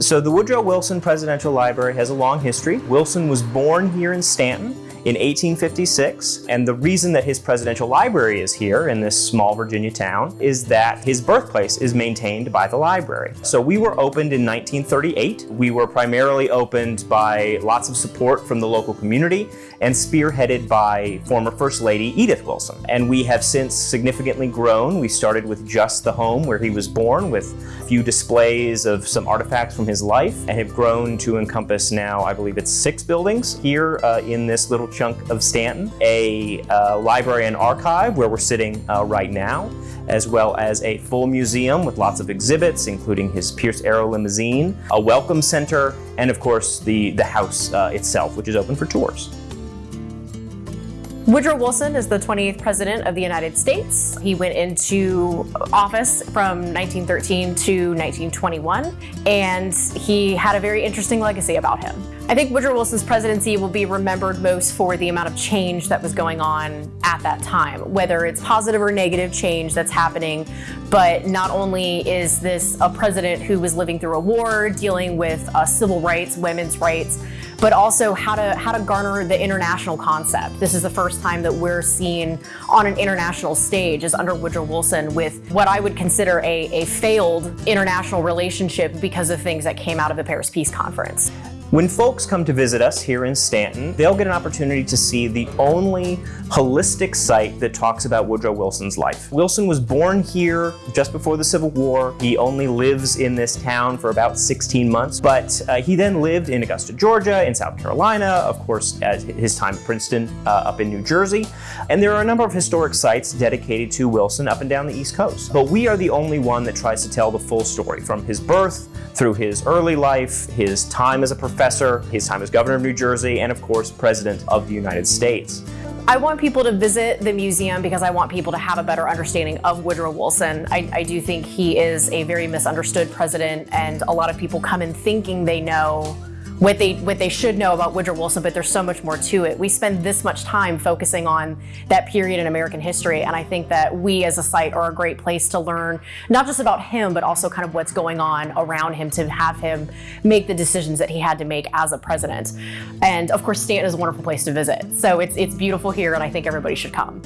So the Woodrow Wilson Presidential Library has a long history. Wilson was born here in Staunton in 1856. And the reason that his presidential library is here in this small Virginia town is that his birthplace is maintained by the library. So we were opened in 1938. We were primarily opened by lots of support from the local community and spearheaded by former First Lady Edith Wilson. And we have since significantly grown. We started with just the home where he was born with a few displays of some artifacts from his life and have grown to encompass now, I believe it's six buildings here uh, in this little chunk of Staunton, a uh, library and archive where we're sitting uh, right now, as well as a full museum with lots of exhibits, including his Pierce Arrow limousine, a welcome center, and of course the, the house uh, itself, which is open for tours. Woodrow Wilson is the 28th President of the United States. He went into office from 1913 to 1921, and he had a very interesting legacy about him. I think Woodrow Wilson's presidency will be remembered most for the amount of change that was going on at that time, whether it's positive or negative change that's happening. But not only is this a president who was living through a war, dealing with uh, civil rights, women's rights, but also how to how to garner the international concept. This is the first time that we're seen on an international stage as under Woodrow Wilson with what I would consider a, a failed international relationship because of things that came out of the Paris Peace Conference. When folks come to visit us here in Staunton, they'll get an opportunity to see the only holistic site that talks about Woodrow Wilson's life. Wilson was born here just before the Civil War. He only lives in this town for about 16 months, but uh, he then lived in Augusta, Georgia, in South Carolina, of course, at his time at Princeton uh, up in New Jersey. And there are a number of historic sites dedicated to Wilson up and down the East Coast. But we are the only one that tries to tell the full story from his birth through his early life, his time as a professor, his time as governor of New Jersey, and of course, president of the United States. I want people to visit the museum because I want people to have a better understanding of Woodrow Wilson. I, I, do think he is a very misunderstood president, and a lot of people come in thinking they know what they what they should know about Woodrow Wilson, but there's so much more to it. We spend this much time focusing on that period in American history, and I think that we as a site are a great place to learn not just about him, but also kind of what's going on around him to have him make the decisions that he had to make as a president. And of course, Staunton is a wonderful place to visit. So it's it's beautiful here, and I think everybody should come.